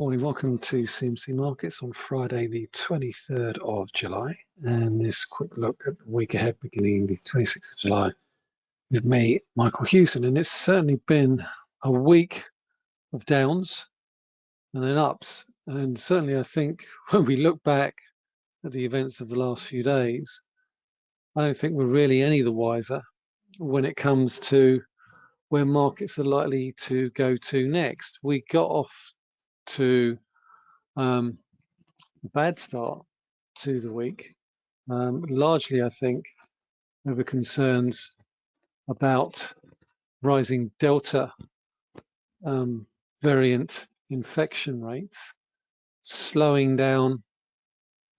Morning, welcome to CMC Markets on Friday, the 23rd of July. And this quick look at the week ahead, beginning the 26th of July, with me, Michael Hewson. And it's certainly been a week of downs and then ups. And certainly, I think when we look back at the events of the last few days, I don't think we're really any the wiser when it comes to where markets are likely to go to next. We got off to um, a bad start to the week, um, largely, I think, over concerns about rising Delta um, variant infection rates, slowing down,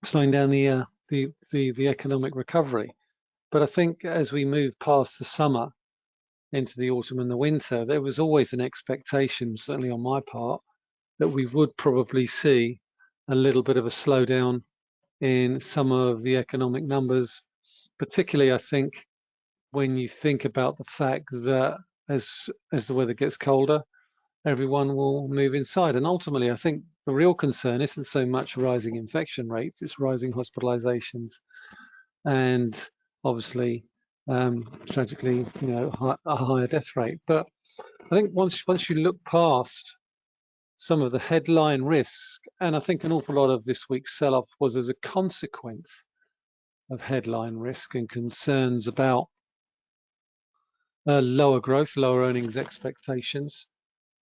slowing down the, uh, the the the economic recovery. But I think as we move past the summer into the autumn and the winter, there was always an expectation, certainly on my part, that we would probably see a little bit of a slowdown in some of the economic numbers, particularly I think when you think about the fact that as as the weather gets colder, everyone will move inside. And ultimately, I think the real concern isn't so much rising infection rates, it's rising hospitalizations and obviously, um, tragically, you know, a higher death rate. But I think once once you look past some of the headline risk, and I think an awful lot of this week's sell-off was as a consequence of headline risk and concerns about uh, lower growth, lower earnings expectations.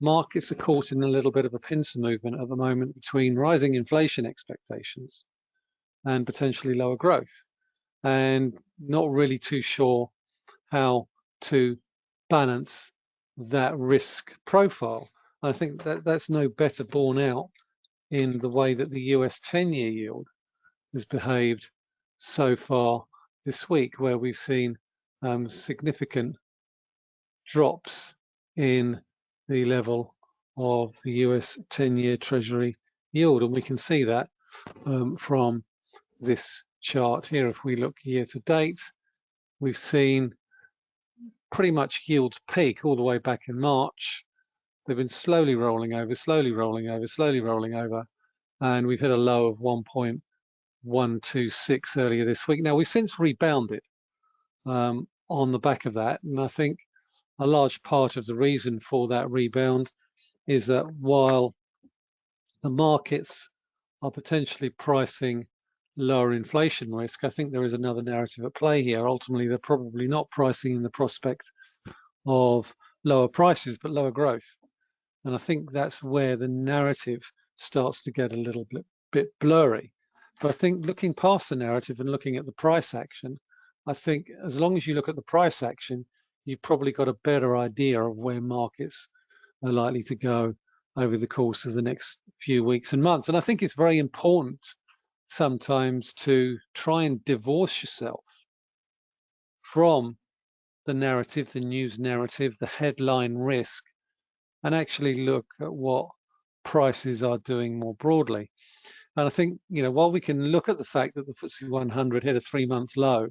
Markets are caught in a little bit of a pincer movement at the moment between rising inflation expectations and potentially lower growth, and not really too sure how to balance that risk profile. I think that that's no better borne out in the way that the US 10-year yield has behaved so far this week, where we've seen um, significant drops in the level of the US 10-year Treasury yield. And we can see that um, from this chart here. If we look year to date, we've seen pretty much yields peak all the way back in March They've been slowly rolling over, slowly rolling over, slowly rolling over, and we've hit a low of 1.126 earlier this week. Now we've since rebounded um, on the back of that, and I think a large part of the reason for that rebound is that while the markets are potentially pricing lower inflation risk, I think there is another narrative at play here. Ultimately, they're probably not pricing in the prospect of lower prices, but lower growth. And I think that's where the narrative starts to get a little bit, bit blurry. But I think looking past the narrative and looking at the price action, I think as long as you look at the price action, you've probably got a better idea of where markets are likely to go over the course of the next few weeks and months. And I think it's very important sometimes to try and divorce yourself from the narrative, the news narrative, the headline risk, and actually look at what prices are doing more broadly. And I think, you know, while we can look at the fact that the FTSE 100 hit a three-month low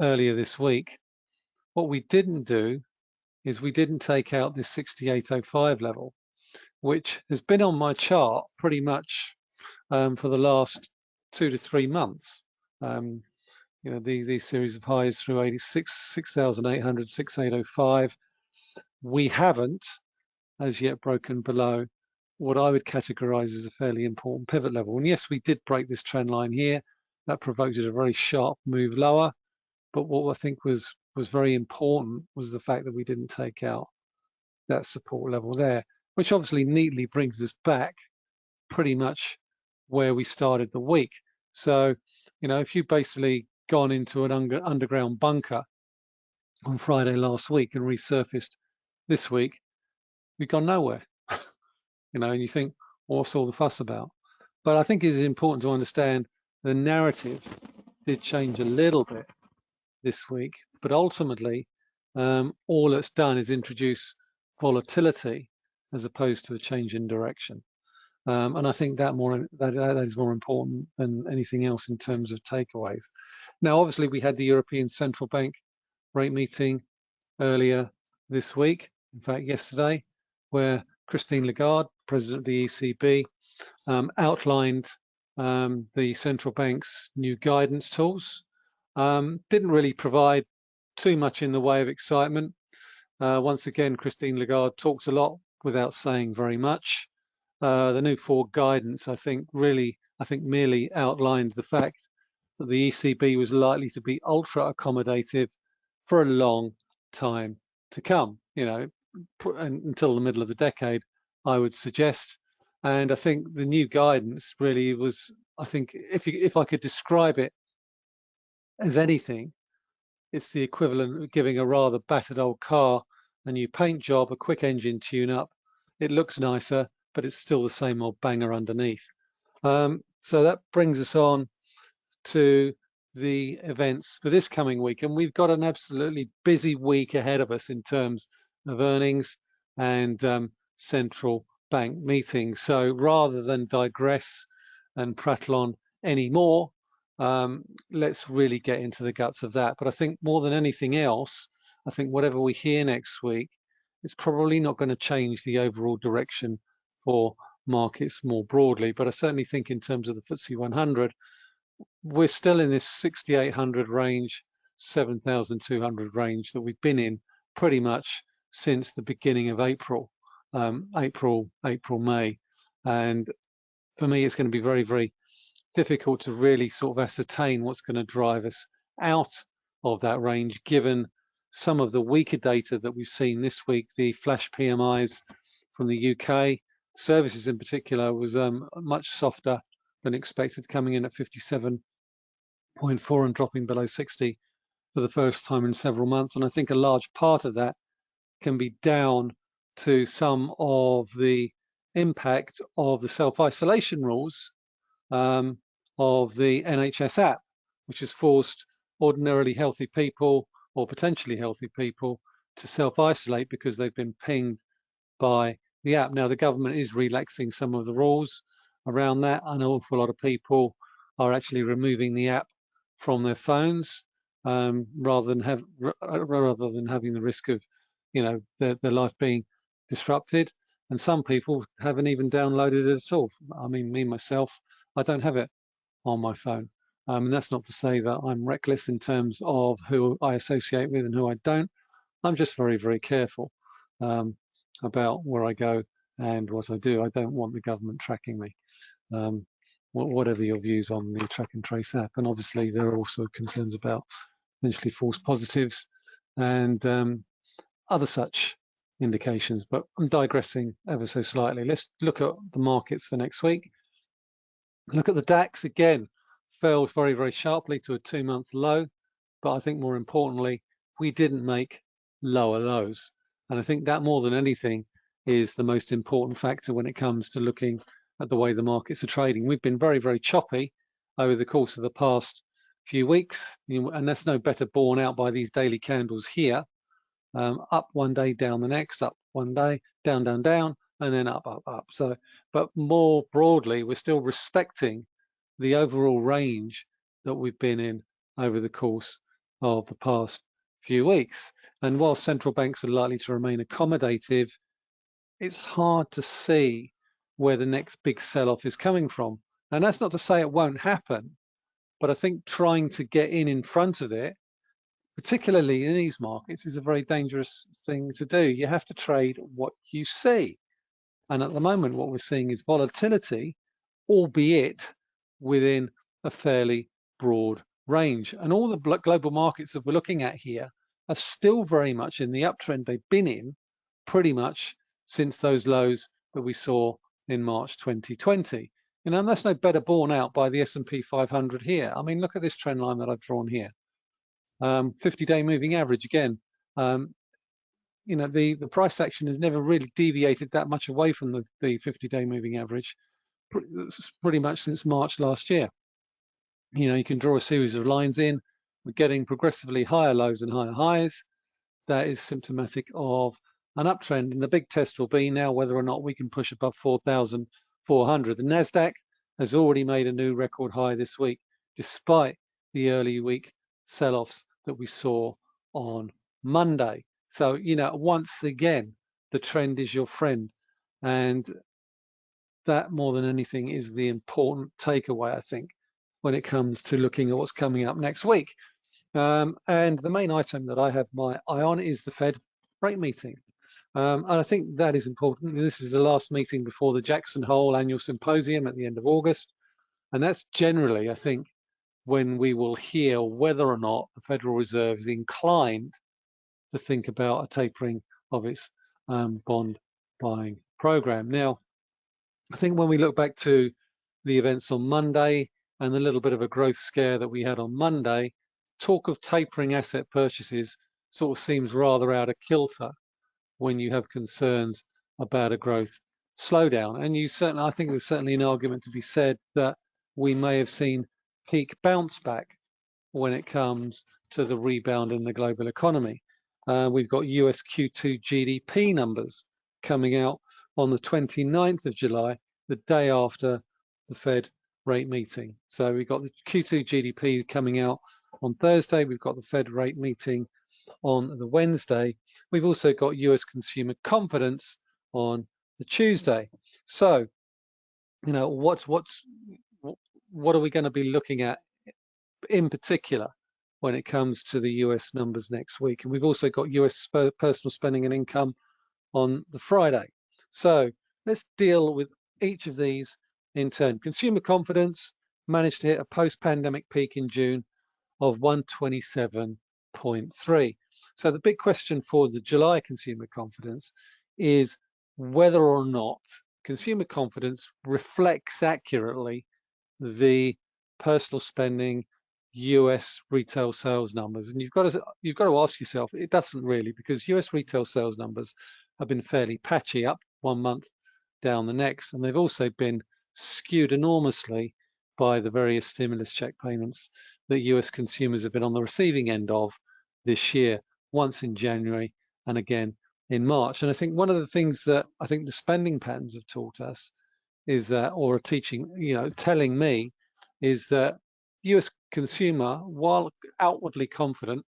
earlier this week, what we didn't do is we didn't take out this 6805 level, which has been on my chart pretty much um, for the last two to three months. Um, you know, the, these series of highs through 86, 6,800, 6805. We haven't as yet broken below what I would categorize as a fairly important pivot level. And yes, we did break this trend line here. That provoked a very sharp move lower. But what I think was was very important was the fact that we didn't take out that support level there, which obviously neatly brings us back pretty much where we started the week. So, you know, if you basically gone into an under, underground bunker on Friday last week and resurfaced this week, we've gone nowhere. you know, and you think, what's all the fuss about? But I think it is important to understand the narrative did change a little bit this week, but ultimately, um, all it's done is introduce volatility as opposed to a change in direction. Um, and I think that more that, that is more important than anything else in terms of takeaways. Now, obviously, we had the European Central Bank rate meeting earlier this week. In fact, yesterday, where Christine Lagarde, president of the ECB, um, outlined um, the central bank's new guidance tools. Um, didn't really provide too much in the way of excitement. Uh, once again, Christine Lagarde talked a lot without saying very much. Uh, the new forward guidance, I think, really, I think merely outlined the fact that the ECB was likely to be ultra accommodative for a long time to come, you know, until the middle of the decade, I would suggest. And I think the new guidance really was, I think, if you, if I could describe it as anything, it's the equivalent of giving a rather battered old car a new paint job, a quick engine tune up. It looks nicer, but it's still the same old banger underneath. Um, so that brings us on to the events for this coming week. And we've got an absolutely busy week ahead of us in terms of earnings and um, central bank meetings. So rather than digress and prattle on anymore, um, let's really get into the guts of that. But I think more than anything else, I think whatever we hear next week, it's probably not going to change the overall direction for markets more broadly. But I certainly think in terms of the FTSE 100, we're still in this 6,800 range, 7,200 range that we've been in pretty much since the beginning of April, um, April, April, May. And for me, it's going to be very, very difficult to really sort of ascertain what's going to drive us out of that range, given some of the weaker data that we've seen this week, the flash PMIs from the UK, services in particular was um, much softer than expected, coming in at 57.4 and dropping below 60 for the first time in several months. And I think a large part of that can be down to some of the impact of the self-isolation rules um, of the NHS app, which has forced ordinarily healthy people or potentially healthy people to self-isolate because they've been pinged by the app. Now, the government is relaxing some of the rules around that. An awful lot of people are actually removing the app from their phones um, rather than have rather than having the risk of, you know, their, their life being disrupted. And some people haven't even downloaded it at all. I mean, me myself, I don't have it on my phone. Um, and that's not to say that I'm reckless in terms of who I associate with and who I don't. I'm just very, very careful um, about where I go and what I do. I don't want the government tracking me, um, whatever your views on the track and trace app. And obviously there are also concerns about potentially false positives and um, other such indications, but I'm digressing ever so slightly. Let's look at the markets for next week. Look at the DAX again, fell very, very sharply to a two month low. But I think more importantly, we didn't make lower lows. And I think that more than anything is the most important factor when it comes to looking at the way the markets are trading. We've been very, very choppy over the course of the past few weeks, and that's no better borne out by these daily candles here. Um, up one day, down the next, up one day, down, down, down, and then up, up, up. So, but more broadly, we're still respecting the overall range that we've been in over the course of the past few weeks. And while central banks are likely to remain accommodative, it's hard to see where the next big sell-off is coming from. And that's not to say it won't happen, but I think trying to get in in front of it, particularly in these markets, is a very dangerous thing to do. You have to trade what you see. And at the moment, what we're seeing is volatility, albeit within a fairly broad range. And all the global markets that we're looking at here are still very much in the uptrend they've been in pretty much since those lows that we saw in March 2020. You know, and that's no better borne out by the S&P 500 here. I mean, look at this trend line that I've drawn here. 50-day um, moving average again. Um, you know, the, the price action has never really deviated that much away from the 50-day moving average pretty much since March last year. You know, you can draw a series of lines in. We're getting progressively higher lows and higher highs. That is symptomatic of an uptrend. And the big test will be now whether or not we can push above 4,400. The NASDAQ has already made a new record high this week, despite the early week sell-offs that we saw on Monday. So, you know, once again, the trend is your friend And that more than anything is the important takeaway, I think, when it comes to looking at what's coming up next week. Um, and the main item that I have my eye on is the Fed rate meeting. Um, and I think that is important. This is the last meeting before the Jackson Hole annual symposium at the end of August. And that's generally, I think, when we will hear whether or not the Federal Reserve is inclined to think about a tapering of its um, bond buying program. Now, I think when we look back to the events on Monday and the little bit of a growth scare that we had on Monday, talk of tapering asset purchases sort of seems rather out of kilter when you have concerns about a growth slowdown. And you certainly, I think there's certainly an argument to be said that we may have seen peak bounce back when it comes to the rebound in the global economy. Uh, we've got US Q2 GDP numbers coming out on the 29th of July, the day after the Fed rate meeting. So we've got the Q2 GDP coming out on Thursday. We've got the Fed rate meeting on the Wednesday. We've also got US consumer confidence on the Tuesday. So, you know, what's what's what are we going to be looking at in particular when it comes to the US numbers next week? And we've also got US personal spending and income on the Friday. So let's deal with each of these in turn. Consumer confidence managed to hit a post-pandemic peak in June of 127.3. So the big question for the July consumer confidence is whether or not consumer confidence reflects accurately the personal spending US retail sales numbers. And you've got to you've got to ask yourself, it doesn't really, because US retail sales numbers have been fairly patchy up one month down the next, and they've also been skewed enormously by the various stimulus check payments that US consumers have been on the receiving end of this year, once in January and again in March. And I think one of the things that I think the spending patterns have taught us is that, or a teaching, you know, telling me is that US consumer, while outwardly confident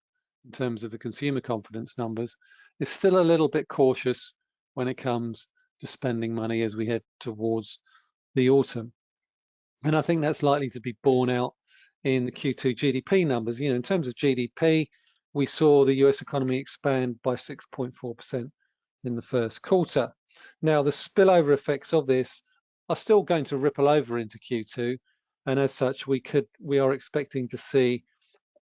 in terms of the consumer confidence numbers, is still a little bit cautious when it comes to spending money as we head towards the autumn. And I think that's likely to be borne out in the Q2 GDP numbers. You know, in terms of GDP, we saw the US economy expand by 6.4% in the first quarter. Now, the spillover effects of this are still going to ripple over into Q2. And as such, we could we are expecting to see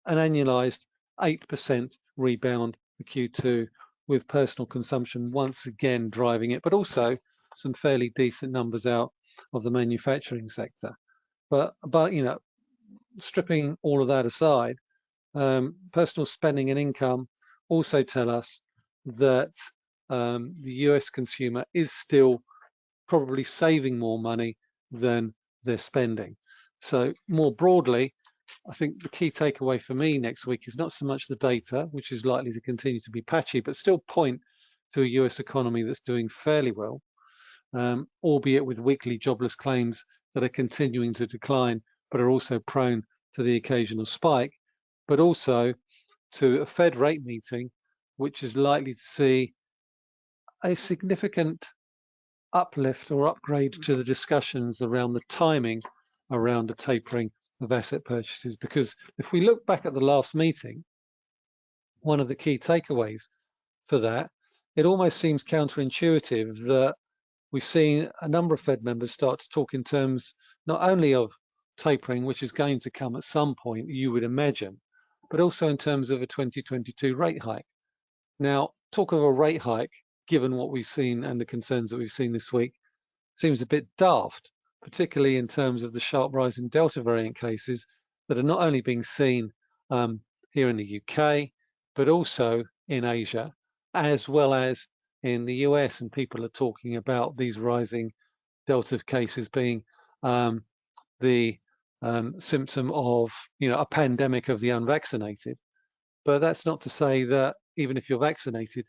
an annualized 8% rebound for Q2 with personal consumption once again driving it, but also some fairly decent numbers out of the manufacturing sector. But, but you know, stripping all of that aside, um, personal spending and income also tell us that um, the US consumer is still probably saving more money than they're spending. So more broadly, I think the key takeaway for me next week is not so much the data, which is likely to continue to be patchy, but still point to a US economy that's doing fairly well, um, albeit with weekly jobless claims that are continuing to decline, but are also prone to the occasional spike, but also to a Fed rate meeting, which is likely to see a significant uplift or upgrade to the discussions around the timing around the tapering of asset purchases. Because if we look back at the last meeting, one of the key takeaways for that, it almost seems counterintuitive that we've seen a number of Fed members start to talk in terms not only of tapering, which is going to come at some point, you would imagine, but also in terms of a 2022 rate hike. Now, talk of a rate hike given what we've seen and the concerns that we've seen this week, seems a bit daft, particularly in terms of the sharp rise in Delta variant cases that are not only being seen um, here in the UK, but also in Asia, as well as in the US. And people are talking about these rising Delta cases being um, the um, symptom of you know a pandemic of the unvaccinated. But that's not to say that even if you're vaccinated,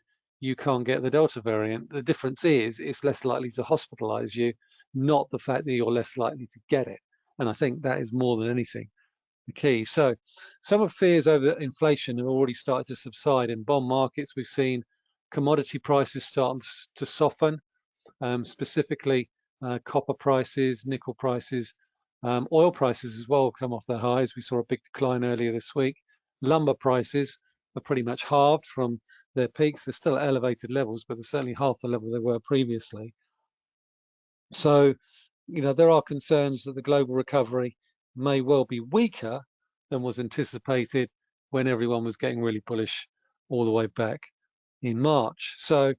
you can't get the Delta variant. The difference is it's less likely to hospitalize you, not the fact that you're less likely to get it. And I think that is more than anything the key. So some of fears over inflation have already started to subside in bond markets. We've seen commodity prices starting to soften. um, specifically uh, copper prices, nickel prices, um, oil prices as well come off their highs. We saw a big decline earlier this week. Lumber prices are pretty much halved from their peaks. They're still at elevated levels, but they're certainly half the level they were previously. So, you know, there are concerns that the global recovery may well be weaker than was anticipated when everyone was getting really bullish all the way back in March. So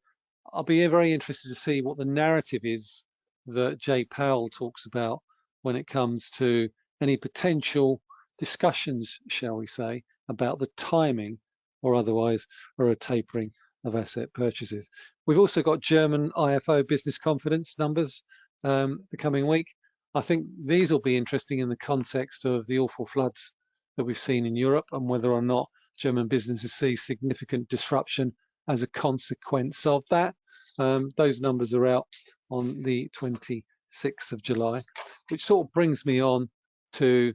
I'll be very interested to see what the narrative is that Jay Powell talks about when it comes to any potential discussions, shall we say, about the timing or otherwise or a tapering of asset purchases. We've also got German IFO business confidence numbers um, the coming week. I think these will be interesting in the context of the awful floods that we've seen in Europe and whether or not German businesses see significant disruption as a consequence of that. Um, those numbers are out on the 26th of July, which sort of brings me on to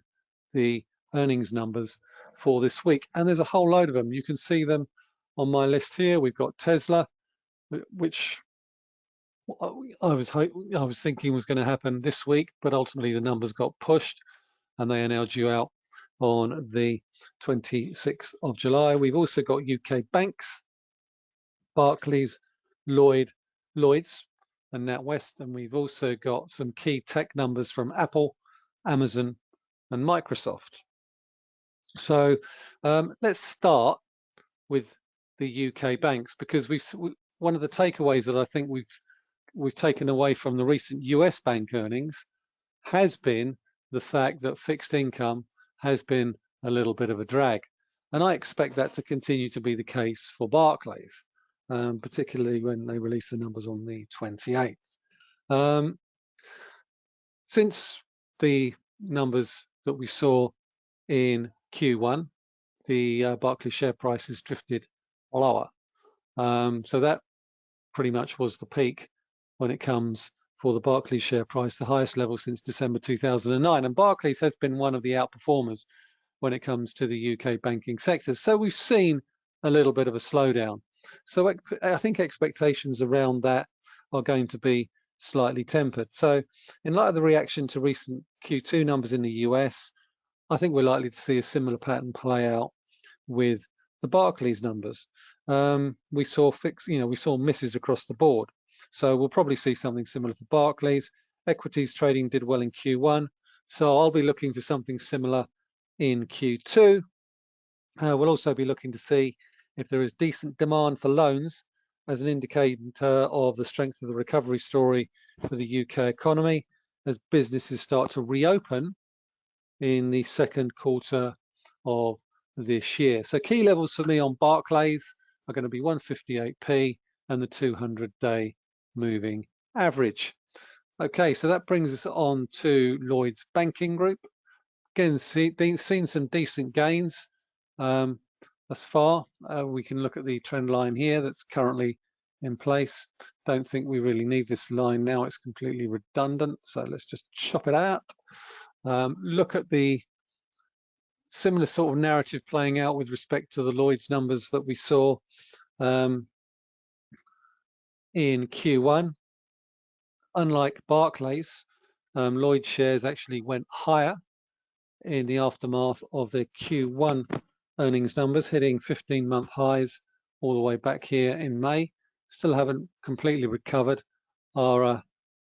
the earnings numbers for this week. And there's a whole load of them. You can see them on my list here. We've got Tesla, which uh, I was I was thinking was going to happen this week, but ultimately the numbers got pushed, and they are now due out on the 26th of July. We've also got UK banks, Barclays, Lloyd, Lloyd's, and NatWest, and we've also got some key tech numbers from Apple, Amazon, and Microsoft. So um, let's start with the UK banks because we've one of the takeaways that I think we've we've taken away from the recent US bank earnings has been the fact that fixed income has been a little bit of a drag. And I expect that to continue to be the case for Barclays, um, particularly when they release the numbers on the 28th. Um, since the numbers that we saw in Q1, the uh, Barclays share price has drifted lower. Um, so that pretty much was the peak when it comes for the Barclays share price, the highest level since December 2009. And Barclays has been one of the outperformers when it comes to the UK banking sector. So we've seen a little bit of a slowdown. So I think expectations around that are going to be slightly tempered. So in light of the reaction to recent Q2 numbers in the US, I think we're likely to see a similar pattern play out with the Barclays numbers. Um, we saw fix, you know, we saw misses across the board. So we'll probably see something similar for Barclays. Equities trading did well in Q1. So I'll be looking for something similar in Q2. Uh, we'll also be looking to see if there is decent demand for loans as an indicator of the strength of the recovery story for the UK economy as businesses start to reopen in the second quarter of this year. So key levels for me on Barclays are going to be 158p and the 200 day moving average. Okay, so that brings us on to Lloyd's Banking Group. Again, see, seen some decent gains um, thus far. Uh, we can look at the trend line here that's currently in place. Don't think we really need this line now. It's completely redundant. So let's just chop it out. Um, look at the similar sort of narrative playing out with respect to the Lloyd's numbers that we saw um, in Q1. Unlike Barclays, um, Lloyd shares actually went higher in the aftermath of their Q1 earnings numbers, hitting 15-month highs all the way back here in May. Still haven't completely recovered our uh,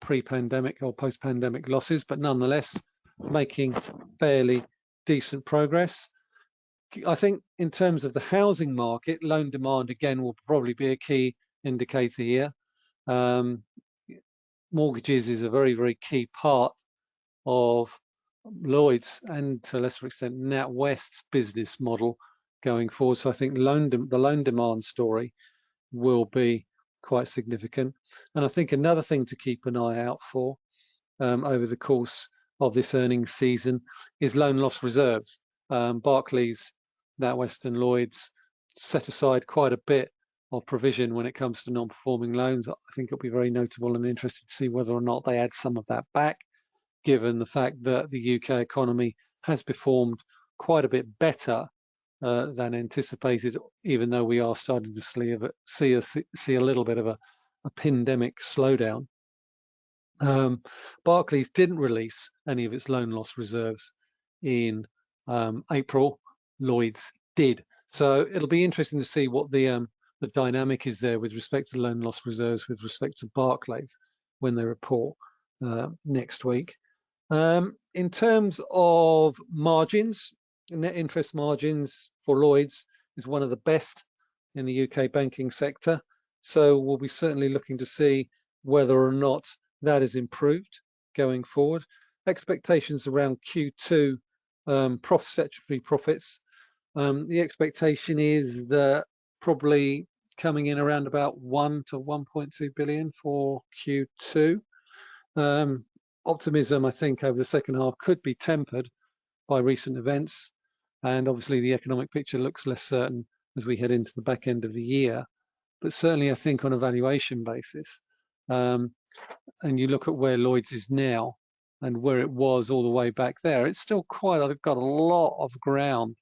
pre-pandemic or post-pandemic losses, but nonetheless making fairly decent progress. I think in terms of the housing market, loan demand again will probably be a key indicator here. Um, mortgages is a very, very key part of Lloyd's and to a lesser extent NatWest's business model going forward. So I think loan the loan demand story will be quite significant. And I think another thing to keep an eye out for um, over the course of this earnings season is loan loss reserves. Um, Barclays, NatWest and Lloyd's set aside quite a bit of provision when it comes to non-performing loans. I think it'll be very notable and interested to see whether or not they add some of that back, given the fact that the UK economy has performed quite a bit better uh, than anticipated, even though we are starting to see a, see a, see a little bit of a, a pandemic slowdown Um, Barclays didn't release any of its loan loss reserves in um, April. Lloyd's did. So it'll be interesting to see what the um, the dynamic is there with respect to loan loss reserves with respect to Barclays when they report uh, next week. Um, in terms of margins, net interest margins for Lloyd's is one of the best in the UK banking sector. So we'll be certainly looking to see whether or not that is improved going forward. Expectations around Q2 um, profit statutory profits. Um, the expectation is that probably coming in around about 1 to 1.2 billion for Q2. Um, optimism, I think, over the second half could be tempered by recent events. And obviously, the economic picture looks less certain as we head into the back end of the year. But certainly, I think on a valuation basis, um, and you look at where Lloyd's is now and where it was all the way back there, it's still quite I've got a lot of ground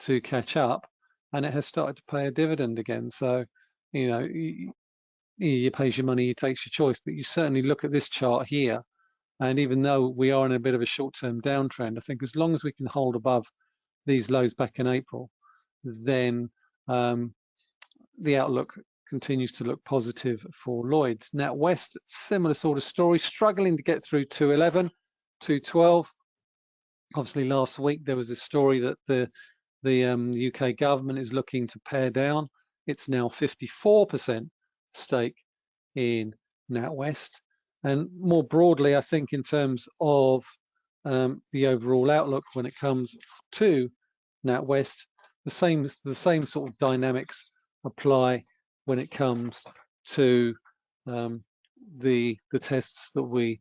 to catch up, and it has started to pay a dividend again. So, you know, you, you pays your money, you takes your choice. But you certainly look at this chart here, and even though we are in a bit of a short-term downtrend, I think as long as we can hold above these lows back in April, then um, the outlook continues to look positive for Lloyd's. NatWest, similar sort of story, struggling to get through 211, 212. Obviously, last week there was a story that the the um, UK government is looking to pare down. It's now 54% stake in NatWest. And more broadly, I think in terms of um, the overall outlook when it comes to NatWest, the same the same sort of dynamics apply when it comes to um, the the tests that we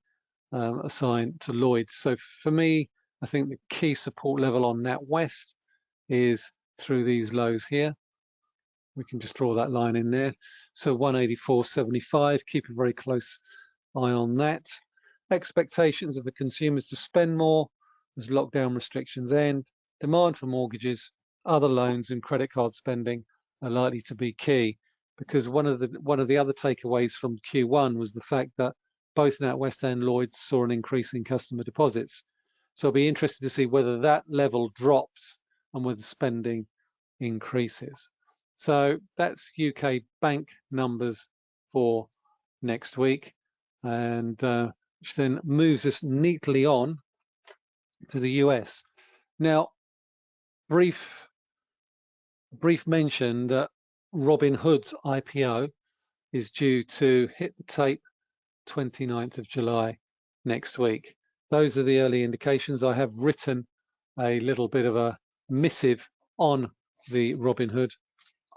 um, assign to Lloyd. So for me, I think the key support level on NatWest is through these lows here. We can just draw that line in there. So 184.75, keep a very close eye on that. Expectations of the consumers to spend more as lockdown restrictions end. Demand for mortgages, other loans and credit card spending are likely to be key because one of the one of the other takeaways from Q1 was the fact that both NatWest and Lloyds saw an increase in customer deposits. So I'll be interested to see whether that level drops and whether spending increases. So that's UK bank numbers for next week and uh, which then moves us neatly on to the US. Now, brief brief mention that Robinhood's IPO is due to hit the tape 29th of July next week. Those are the early indications. I have written a little bit of a missive on the Robinhood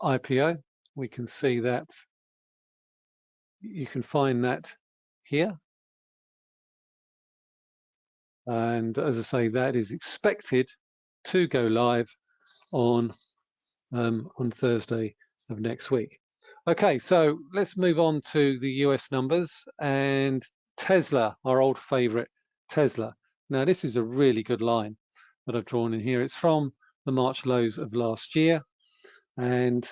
IPO. We can see that you can find that here. And as I say, that is expected to go live on um, on Thursday of next week. Okay, so let's move on to the US numbers and Tesla, our old favorite Tesla. Now this is a really good line that I've drawn in here. It's from the March lows of last year. And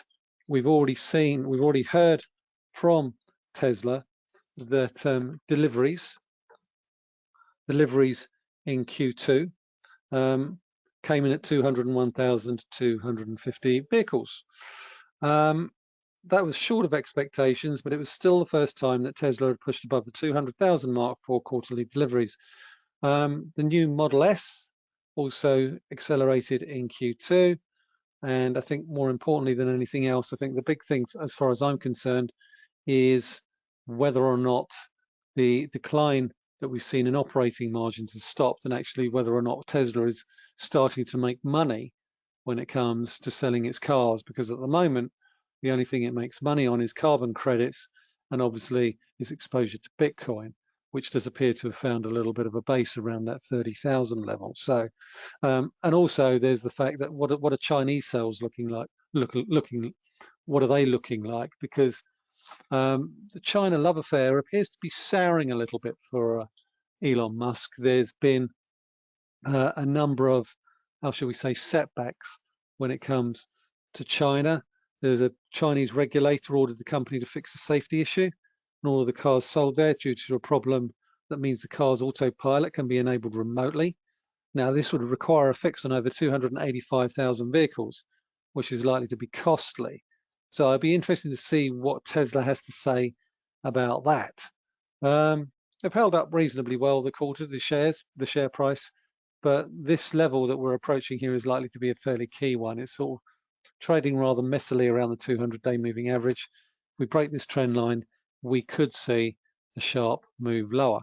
we've already seen, we've already heard from Tesla that um, deliveries, deliveries in Q2 um, came in at 201,250 vehicles. Um, that was short of expectations, but it was still the first time that Tesla had pushed above the 200,000 mark for quarterly deliveries. Um, the new Model S also accelerated in Q2. And I think more importantly than anything else, I think the big thing as far as I'm concerned is whether or not the decline that we've seen in operating margins has stopped and actually whether or not Tesla is starting to make money when it comes to selling its cars because at the moment the only thing it makes money on is carbon credits and obviously its exposure to Bitcoin which does appear to have found a little bit of a base around that 30,000 level. So, um, and also there's the fact that what what are Chinese sales looking like? Look, looking, what are they looking like? Because um, the China love affair appears to be souring a little bit for uh, Elon Musk. There's been uh, a number of, how shall we say, setbacks when it comes to China. There's a Chinese regulator ordered the company to fix a safety issue and all of the cars sold there due to a problem That means the car's autopilot can be enabled remotely. Now, this would require a fix on over 285,000 vehicles, which is likely to be costly. So I'd be interested to see what Tesla has to say about that. Um, they've held up reasonably well the quarter, the shares, the share price, but this level that we're approaching here is likely to be a fairly key one. It's sort of trading rather messily around the 200-day moving average. If we break this trend line, we could see a sharp move lower.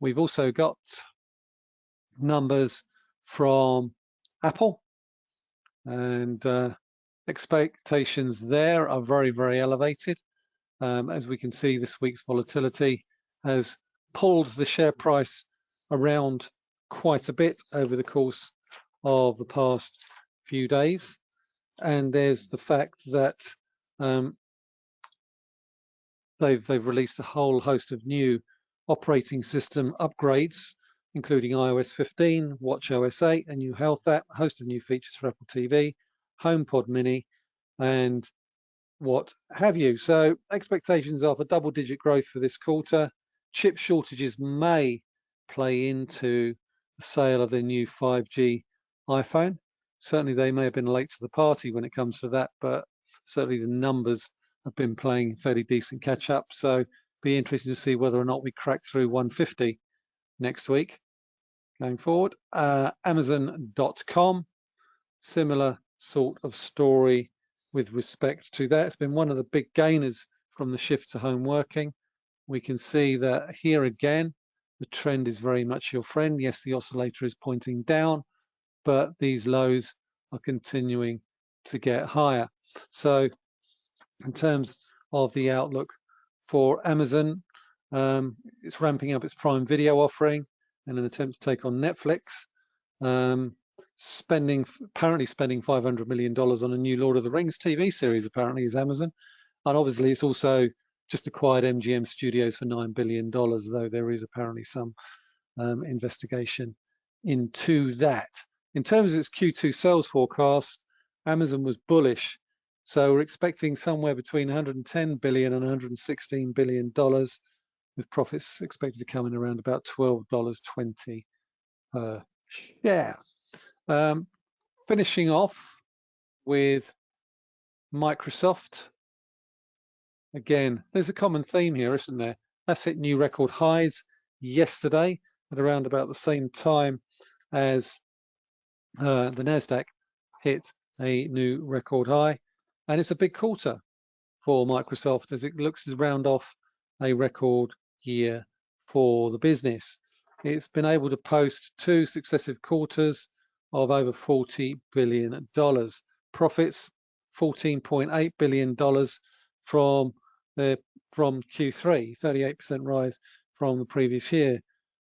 We've also got numbers from Apple and uh, expectations there are very, very elevated. Um, as we can see, this week's volatility has pulled the share price around quite a bit over the course of the past few days. And there's the fact that um, they've they've released a whole host of new operating system upgrades, including iOS 15, WatchOS 8, a new health app, a host of new features for Apple TV, HomePod Mini, and what have you. So expectations are for double-digit growth for this quarter. Chip shortages may play into the sale of their new 5G iPhone. Certainly they may have been late to the party when it comes to that, but certainly the numbers have been playing fairly decent catch up. So be interesting to see whether or not we crack through 150 next week going forward. Uh, Amazon.com, similar sort of story with respect to that. It's been one of the big gainers from the shift to home working. We can see that here again, the trend is very much your friend. Yes, the oscillator is pointing down, but these lows are continuing to get higher. So in terms of the outlook for Amazon, um, it's ramping up its Prime Video offering in an attempt to take on Netflix. Um, spending apparently spending 500 million dollars on a new Lord of the Rings TV series. Apparently, is Amazon, and obviously it's also just acquired MGM Studios for $9 billion, though there is apparently some um, investigation into that. In terms of its Q2 sales forecast, Amazon was bullish. So we're expecting somewhere between 110 billion and 116 billion dollars, with profits expected to come in around about $12.20 per share. Um, finishing off with Microsoft, Again, there's a common theme here, isn't there? That's hit new record highs yesterday at around about the same time as uh, the NASDAQ hit a new record high. And it's a big quarter for Microsoft as it looks to round off a record year for the business. It's been able to post two successive quarters of over $40 billion. Profits, $14.8 billion from from Q3, 38% rise from the previous year.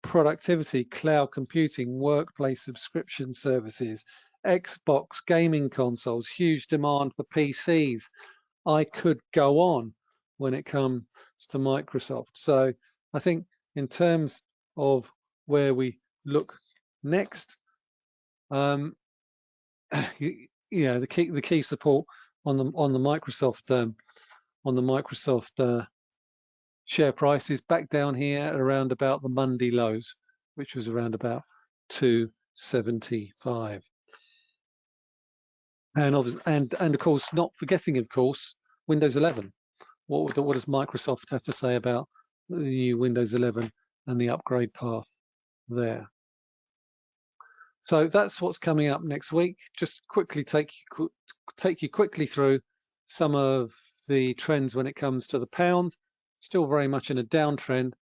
Productivity, cloud computing, workplace subscription services, Xbox gaming consoles, huge demand for PCs. I could go on when it comes to Microsoft. So I think in terms of where we look next, um, you, you know, the key the key support on the on the Microsoft um, on the Microsoft uh, share price is back down here at around about the Monday lows, which was around about 275. And obviously, and and of course, not forgetting, of course, Windows 11. What what does Microsoft have to say about the new Windows 11 and the upgrade path there? So that's what's coming up next week. Just quickly take you take you quickly through some of the trends when it comes to the pound. Still very much in a downtrend.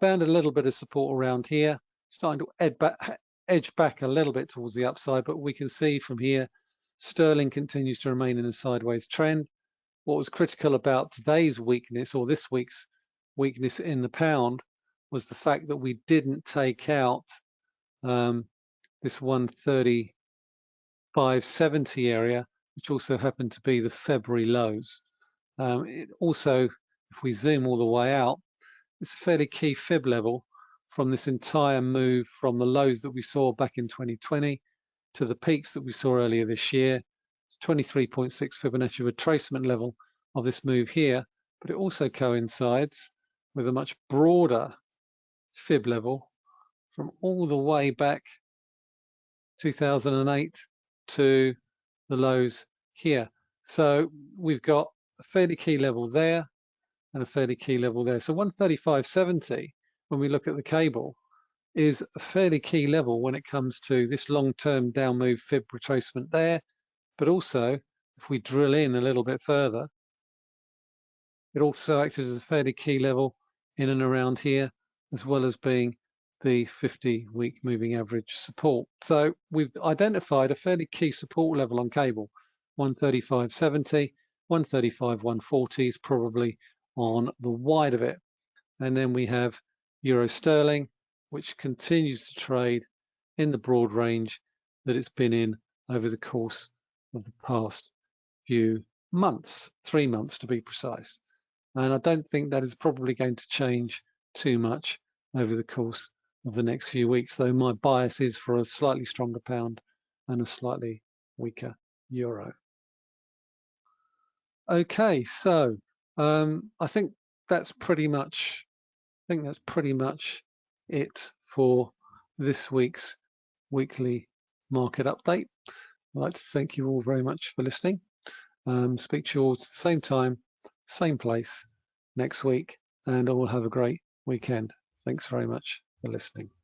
Found a little bit of support around here. Starting to edge back, edge back a little bit towards the upside, but we can see from here, sterling continues to remain in a sideways trend. What was critical about today's weakness or this week's weakness in the pound was the fact that we didn't take out um, this 135.70 area, which also happened to be the February lows. Um, it also, if we zoom all the way out, it's a fairly key fib level from this entire move from the lows that we saw back in 2020 to the peaks that we saw earlier this year. It's 23.6 Fibonacci retracement level of this move here, but it also coincides with a much broader fib level from all the way back 2008 to the lows here. So we've got a fairly key level there and a fairly key level there. So 135.70, when we look at the cable, is a fairly key level when it comes to this long-term down move fib retracement there. But also, if we drill in a little bit further, it also acts as a fairly key level in and around here, as well as being the 50-week moving average support. So we've identified a fairly key support level on cable, 135.70, 135.140 is probably on the wide of it. And then we have Euro Sterling, which continues to trade in the broad range that it's been in over the course of the past few months, three months to be precise. And I don't think that is probably going to change too much over the course of the next few weeks, though my bias is for a slightly stronger pound and a slightly weaker euro. Okay, so um, I think that's pretty much I think that's pretty much it for this week's weekly market update. I'd like to thank you all very much for listening. Um, speak to you all at the same time, same place next week, and all have a great weekend. Thanks very much for listening.